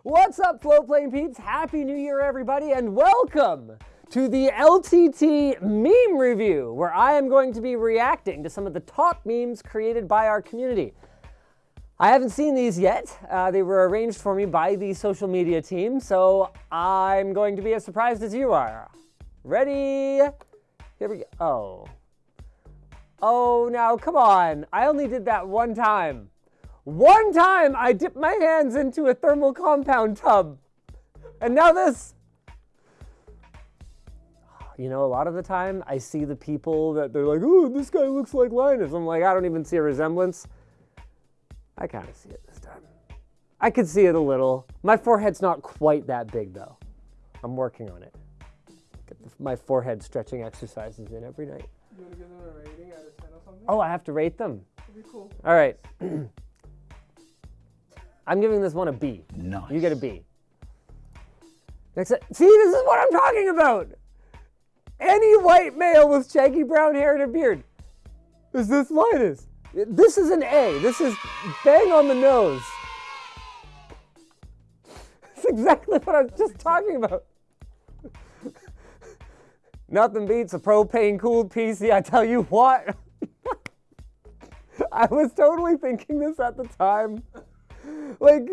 What's up, Floatplane peeps? Happy New Year, everybody, and welcome to the LTT meme review, where I am going to be reacting to some of the top memes created by our community. I haven't seen these yet. Uh, they were arranged for me by the social media team, so I'm going to be as surprised as you are. Ready? Here we go. Oh. Oh, now, come on. I only did that one time. One time I dipped my hands into a thermal compound tub. And now this. You know, a lot of the time I see the people that they're like, oh, this guy looks like Linus. I'm like, I don't even see a resemblance. I kind of see it this time. I could see it a little. My forehead's not quite that big though. I'm working on it. Get my forehead stretching exercises in every night. You want to give them a rating out of 10 or something? Oh, I have to rate them. That'd be cool. All right. I'm giving this one a B. Nice. You get a B. Next, see, this is what I'm talking about. Any white male with shaggy brown hair and a beard. Is this Linus? This is an A. This is bang on the nose. It's exactly what I was just talking about. Nothing beats a propane cooled PC, I tell you what. I was totally thinking this at the time. Like,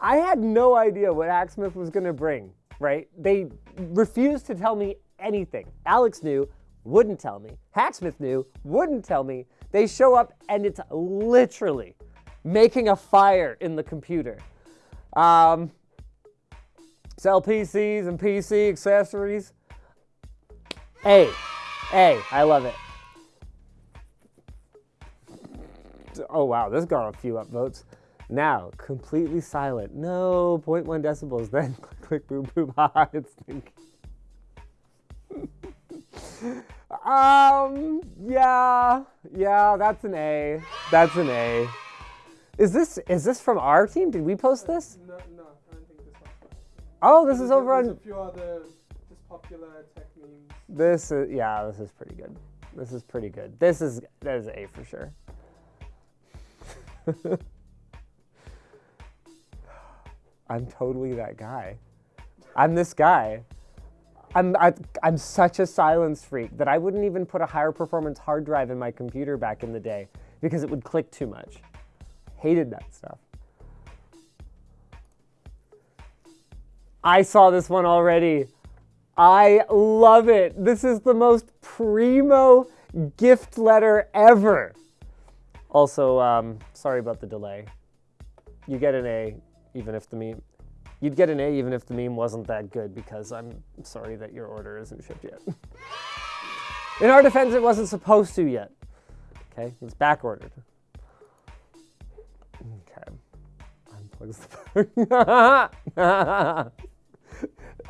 I had no idea what Hacksmith was going to bring, right? They refused to tell me anything. Alex knew, wouldn't tell me. Hacksmith knew, wouldn't tell me. They show up and it's literally making a fire in the computer. Um, sell PCs and PC accessories. Hey, hey, I love it. Oh wow, this got a few upvotes. Now, completely silent. No, 0.1 decibels. Then click, click, boom, boom. Ha, ha, it's thinking. um, yeah, yeah, that's an A. That's an A. Is this is this from our team? Did we post this? No, no, I don't think this fine. Oh, this is over on. a few other just popular tech memes. This is yeah. This is pretty good. This is pretty good. This is that is A for sure. I'm totally that guy. I'm this guy. I'm I, I'm such a silence freak that I wouldn't even put a higher performance hard drive in my computer back in the day because it would click too much. Hated that stuff. I saw this one already. I love it. This is the most primo gift letter ever. Also, um, sorry about the delay. You get an A even if the meme. You'd get an A even if the meme wasn't that good because I'm sorry that your order isn't shipped yet. In our defense, it wasn't supposed to yet. Okay, it's back ordered. Okay, unplugs the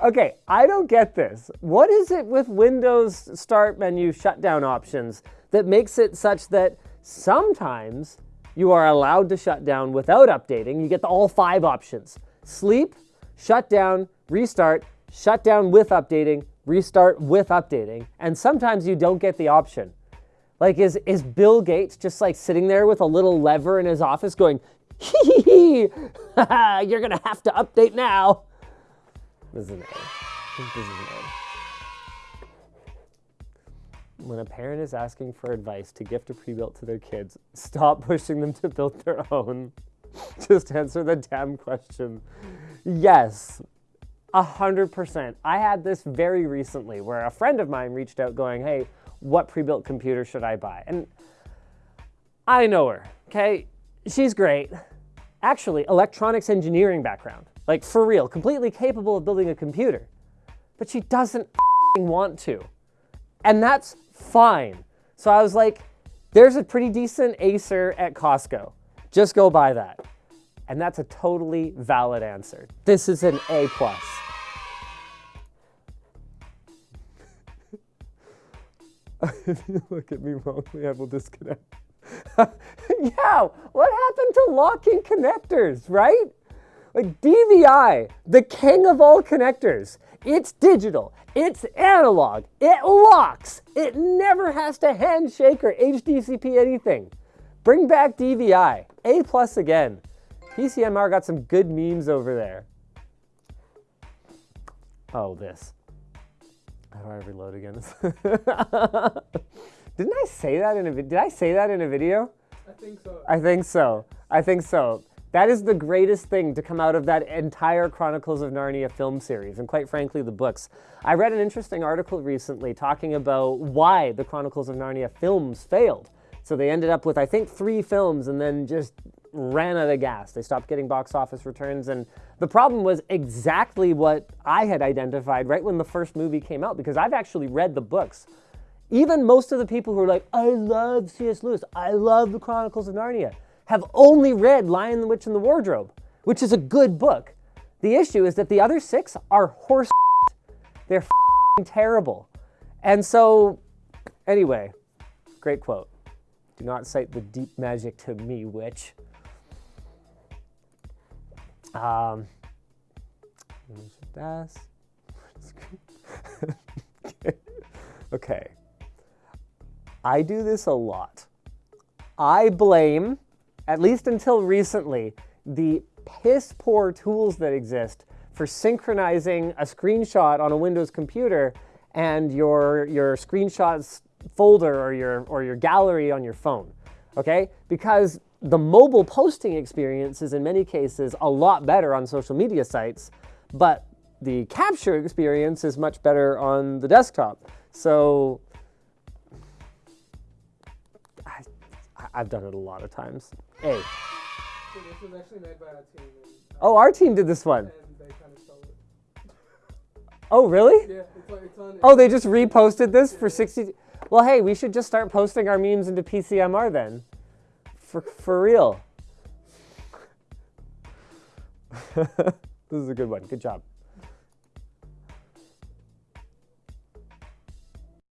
Okay, I don't get this. What is it with Windows start menu shutdown options that makes it such that sometimes you are allowed to shut down without updating? You get the all five options sleep, shut down, restart, shut down with updating, restart with updating. And sometimes you don't get the option. Like, is, is Bill Gates just like sitting there with a little lever in his office going, hee hee hee, you're gonna have to update now? This is an this is an. When a parent is asking for advice to gift a pre-built to their kids, stop pushing them to build their own. Just answer the damn question. Yes, a hundred percent. I had this very recently where a friend of mine reached out going, hey, what pre-built computer should I buy? And I know her, okay? She's great. Actually, electronics engineering background. Like for real, completely capable of building a computer. But she doesn't want to. And that's fine. So I was like, there's a pretty decent Acer at Costco. Just go buy that. And that's a totally valid answer. This is an A plus. if you look at me wrongly, I will disconnect. yeah, what happened to locking connectors, right? Like DVI, the king of all connectors. It's digital, it's analog, it locks, it never has to handshake or HDCP anything. Bring back DVI, A plus again. PCMR got some good memes over there. Oh, this. How do I reload again? Didn't I say that in a video? Did I say that in a video? I think so. I think so. I think so. That is the greatest thing to come out of that entire Chronicles of Narnia film series, and quite frankly, the books. I read an interesting article recently talking about why the Chronicles of Narnia films failed. So they ended up with, I think, three films and then just ran out of gas. They stopped getting box office returns. And the problem was exactly what I had identified right when the first movie came out, because I've actually read the books. Even most of the people who are like, I love C.S. Lewis, I love the Chronicles of Narnia, have only read Lion, the Witch, and the Wardrobe, which is a good book. The issue is that the other six are horse. They're terrible. And so, anyway, great quote. Do not cite the deep magic to me, witch. Um, okay. I do this a lot. I blame, at least until recently, the piss poor tools that exist for synchronizing a screenshot on a Windows computer and your, your screenshots folder or your, or your gallery on your phone. Okay? Because the mobile posting experience is in many cases a lot better on social media sites, but the capture experience is much better on the desktop. So I've done it a lot of times. A. So this was actually made by our team, and, uh, Oh, our team did this one. and they kind of stole it. Oh, really? Yeah, it's on. It's on Oh, they just reposted this for 60. Well, hey, we should just start posting our memes into PCMR then. For, for real. this is a good one. Good job.